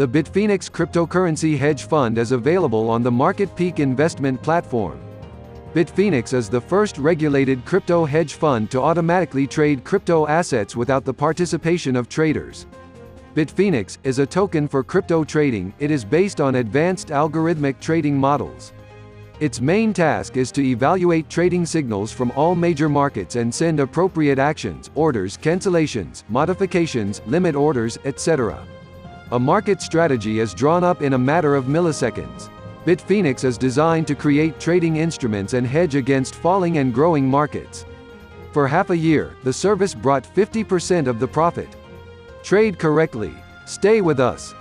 The Bitphoenix cryptocurrency hedge fund is available on the Market Peak investment platform. Bitphoenix is the first regulated crypto hedge fund to automatically trade crypto assets without the participation of traders. Bitphoenix is a token for crypto trading. It is based on advanced algorithmic trading models. Its main task is to evaluate trading signals from all major markets and send appropriate actions, orders, cancellations, modifications, limit orders, etc. A market strategy is drawn up in a matter of milliseconds. Bitphoenix is designed to create trading instruments and hedge against falling and growing markets. For half a year, the service brought 50% of the profit. Trade correctly. Stay with us.